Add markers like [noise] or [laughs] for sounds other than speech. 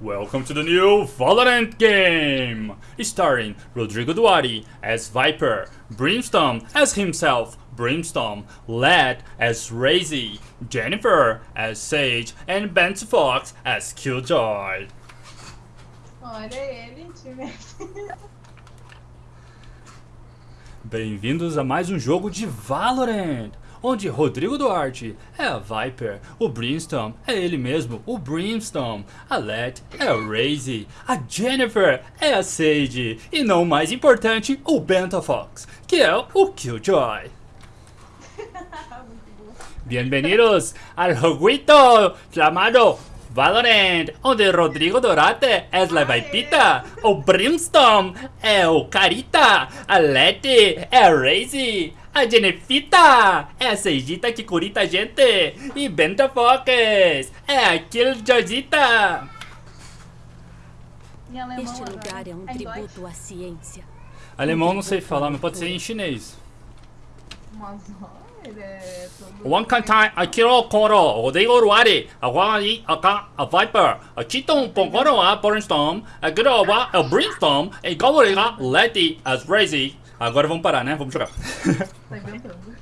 Welcome to the new Valorant game! Starring Rodrigo Duarte as Viper, Brimstone as himself, Brimstone, Led as Razy, Jennifer as Sage, and Ben Fox as Killjoy. Olha ele. Bem-vindos a mais um jogo de Valorant, onde Rodrigo Duarte é a Viper, o Brimstone é ele mesmo, o Brimstone, a Let é a Razy, a Jennifer é a Sage e não mais importante, o Benta Fox, que é o Killjoy. [laughs] Bienvenidos al jueguito llamado Valorant, onde Rodrigo Dorate é la Vaipita, o Brimstone é o Carita, a Leti é a Razy, a Jenefita é a Seijita que curita a gente, e Benta Fox é a alemão Este lugar é um Deutsch? tributo à ciência. Alemão não sei falar, mas pode ser em chinês. Ele é todo... Wankantai, Akiro Koro, Rodrigo Duarte, a Wai, a Ka, a Viper, a Chiton Pongoro, a Brimstone, a Groba, a Brimstone, e Goboriga, Letty, as Razy. Agora vamos parar, né? Vamos [laughs] jogar. Tá inventando.